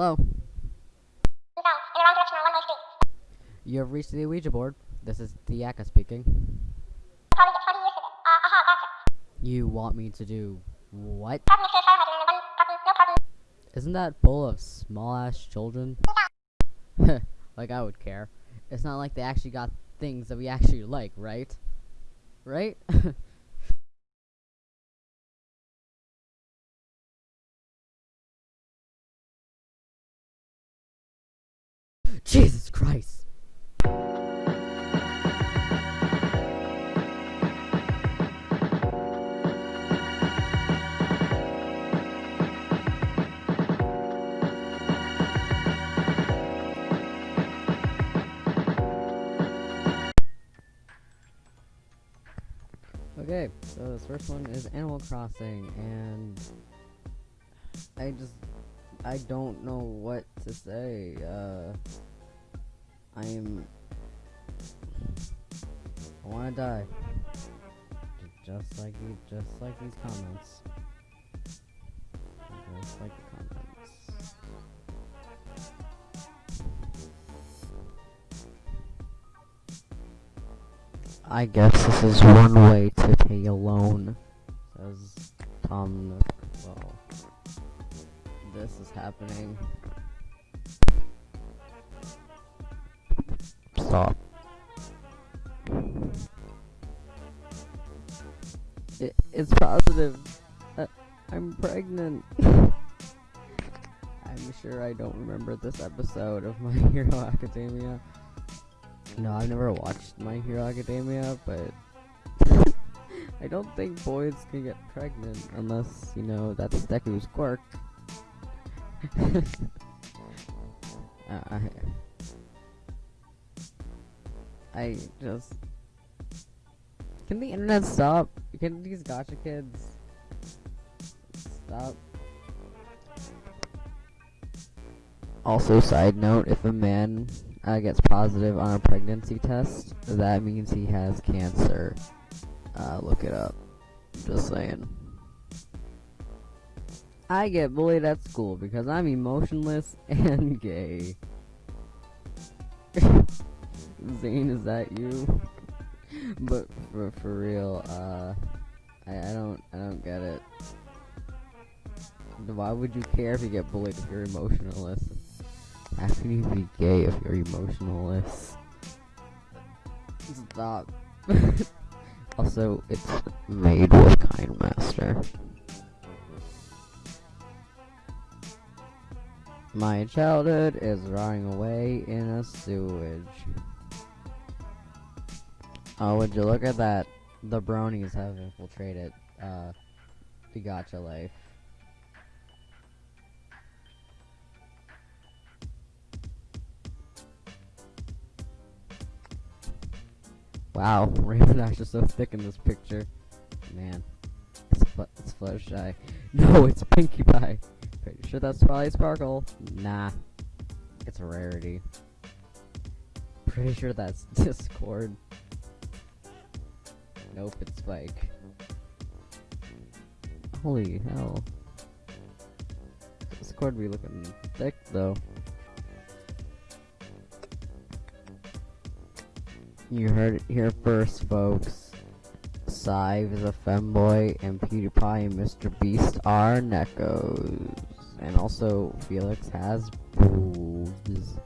Hello? You have reached the Ouija board. This is Theaka speaking. Probably get 20 years for this. Aha, gotcha. You want me to do what? Isn't that full of small ass children? like I would care. It's not like they actually got things that we actually like, right? Right? Jesus Christ. Okay, so this first one is Animal Crossing, and I just I don't know what to say. Uh, I am I want to die, just like you, just like these comments, just like the comments. I guess this is one way to pay a loan, says Tom Nook. Well, this is happening. Stop. It, it's positive. Uh, I'm pregnant. I'm sure I don't remember this episode of My Hero Academia. No, I've never watched My Hero Academia, but I don't think boys can get pregnant unless, you know, that's Deku's quirk. uh, I, I just can the internet stop? Can these Gacha kids stop? Also, side note: if a man uh, gets positive on a pregnancy test, that means he has cancer. Uh, look it up. Just saying. I get bullied at school because I'm emotionless and gay. Zane, is that you? but for for real, uh, I, I don't I don't get it. Why would you care if you get bullied if you're emotionless? How can you be gay if you're emotionless? Stop. also, it's made with KineMaster. My childhood is running away in a sewage. Oh, would you look at that? The bronies have infiltrated, uh, the Gacha life. Wow, Rainbow Dash is so thick in this picture. Man, it's, fl it's. No, it's Pinkie Pie. Pretty sure that's probably Sparkle. Nah, it's a rarity. Pretty sure that's Discord. Nope, it's Spike. Holy hell. Discord be looking thick though. You heard it here first, folks. Sive is a femboy, and PewDiePie and Mr. Beast are nekos. And also, Felix has boobs.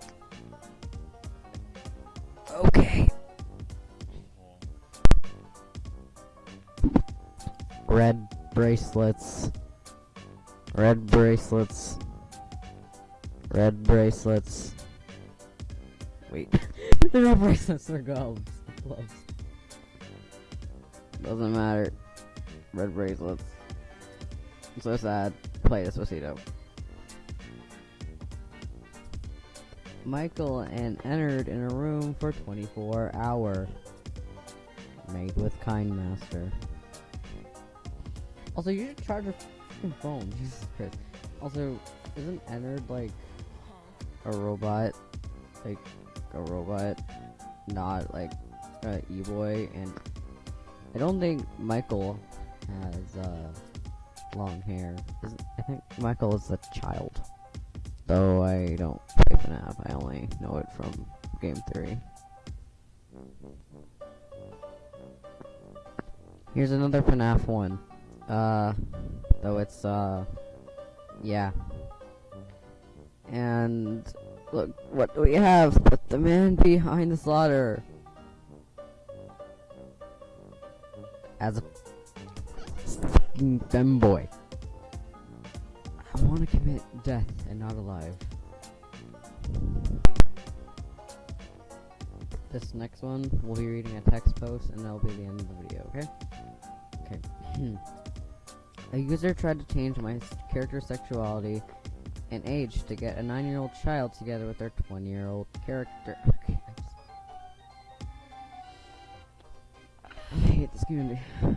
Red bracelets. Red bracelets. Red bracelets. Wait. They're not bracelets, they're gloves. Gloves. Doesn't matter. Red bracelets. I'm so sad. Play Despacito. Michael and Ennard in a room for 24 hour. Made with KineMaster. Also, you should charge your phone. Jesus Christ. Also, isn't Ennard like a robot? Like a robot, not like an E boy. and I don't think Michael has uh, long hair. Isn't, I think Michael is a child. Though I don't play FNAF, I only know it from game theory. Here's another FNAF one. Uh, though it's, uh, yeah. And, look, what we have but the man behind the slaughter? As a f***ing femboy. I want to commit death and not alive. This next one, we'll be reading a text post and that'll be the end of the video, okay? Okay. Hmm. a user tried to change my character's sexuality and age to get a 9-year-old child together with their 20-year-old character. Okay, I hate this community.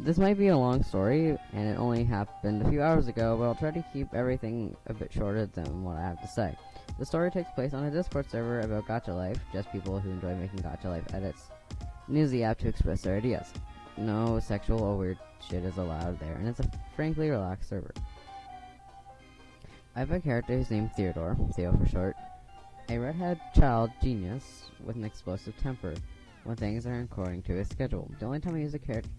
This might be a long story, and it only happened a few hours ago, but I'll try to keep everything a bit shorter than what I have to say. The story takes place on a Discord server about Gacha Life, just people who enjoy making Gacha Life edits. Use the app to express their ideas. No sexual or weird shit is allowed there, and it's a frankly relaxed server. I have a character who's named Theodore, Theo for short, a redhead child genius with an explosive temper when things aren't according to his schedule. The only time I use a character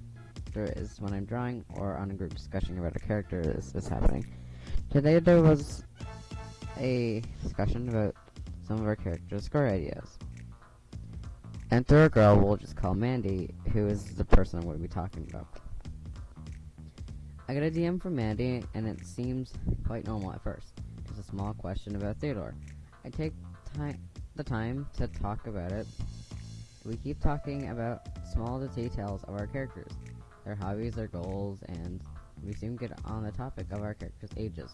is when I'm drawing or on a group discussion about a character is, is happening. Today there was a discussion about some of our characters' score ideas. Enter a girl we'll just call Mandy, who is the person I'm going to be talking about. I got a DM from Mandy, and it seems quite normal at first. Just a small question about Theodore. I take time, the time to talk about it. We keep talking about small details of our characters, their hobbies, their goals, and we soon get on the topic of our characters' ages.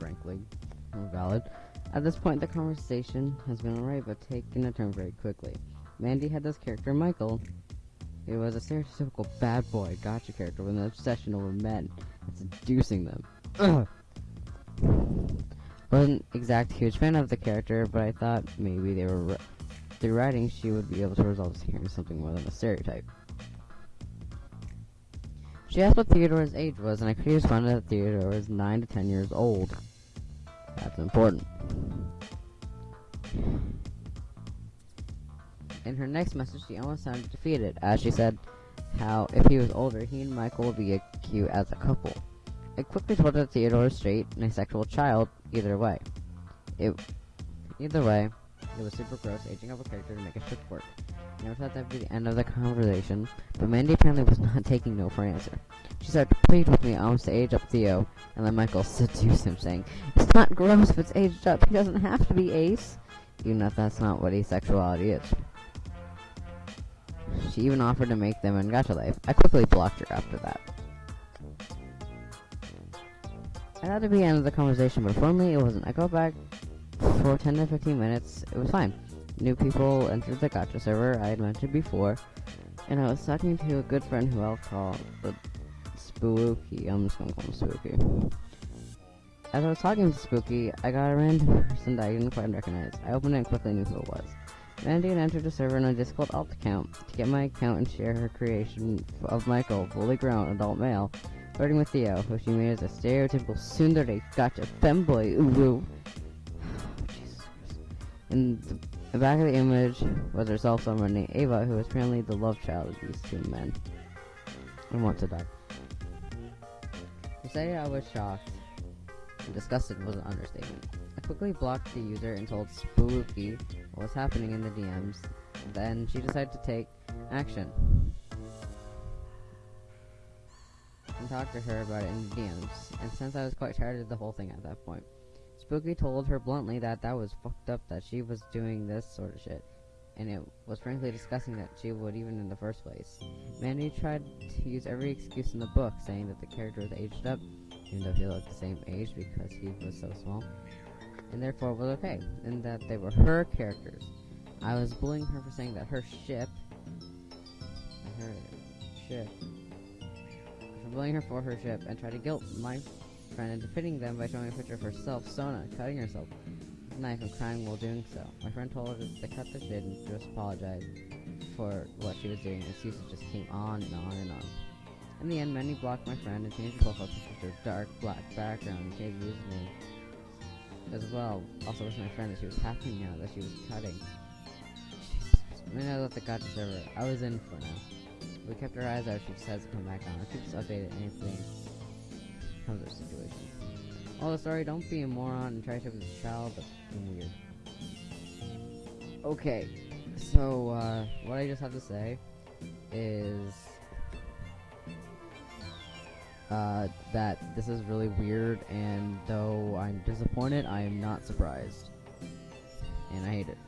Frankly, valid. At this point, the conversation has been alright, but taken a turn very quickly. Mandy had this character, Michael. He was a stereotypical bad boy Gacha character with an obsession over men and seducing them. Wasn't exact huge fan of the character, but I thought maybe they were through writing she would be able to resolve hearing something more than a stereotype. She asked what Theodore's age was, and I quickly responded that Theodore was 9 to 10 years old. That's important. In her next message, she almost sounded defeated, as she said how if he was older, he and Michael would be a cute as a couple. I quickly told her Theodore is straight and a sexual child, either way. It, either way, it was super gross aging up a character to make a ship work. I never thought that'd be the end of the conversation, but Mandy apparently was not taking no for an answer. She started to plead with me almost to age up Theo, and then Michael seduced him, saying, It's not gross if it's aged up, he doesn't have to be ace. Even if that's not what asexuality is. She even offered to make them in Gacha Life. I quickly blocked her after that. I thought it'd be the end of the conversation, but for me, it wasn't. I go back for 10 to 15 minutes, it was fine. New people entered the Gacha server I had mentioned before, and I was talking to a good friend who I'll call the Spooky. I'm just gonna call him Spooky. As I was talking to Spooky, I got a random person that I didn't quite recognize. I opened it and quickly knew who it was. Mandy had entered the server in a Discord alt account to get my account and share her creation of Michael, fully grown adult male, flirting with Theo, who she made as a stereotypical tsundere Gacha femboy. Ooh, ooh. Oh, Jesus Christ. The back of the image was herself, someone named Ava, who was apparently the love child of these two men. And wants to die. To say I was shocked and disgusted was an understatement. I quickly blocked the user and told Spooky what was happening in the DMs. Then she decided to take action and talk to her about it in the DMs. And since I was quite tired of the whole thing at that point, Spooky told her bluntly that that was fucked up that she was doing this sort of shit. And it was frankly disgusting that she would even in the first place. Mandy tried to use every excuse in the book, saying that the character was aged up, even though he looked the same age because he was so small, and therefore was okay, and that they were her characters. I was bullying her for saying that her ship, her ship, for bullying her for her ship, and tried to guilt my friend into pitting them by showing a picture of herself, Sona, cutting herself with a knife and crying while doing so. My friend told her to cut the shit and just apologize for what she was doing. and Excuses just came on and on and on. In the end, Mandy blocked my friend and changed her profile picture to a dark black background and changed the username as well. Also wish my friend that she was happy now that she was cutting. I mean, I left the Gacha server. I was in for now. We kept our eyes out. She just has to come back on. I keep us updated anything to situation. Oh, sorry. Don't be a moron and try to with a child. That's weird. Okay, so uh, what I just have to say is uh, that this is really weird, and though I'm disappointed, I am not surprised, and I hate it.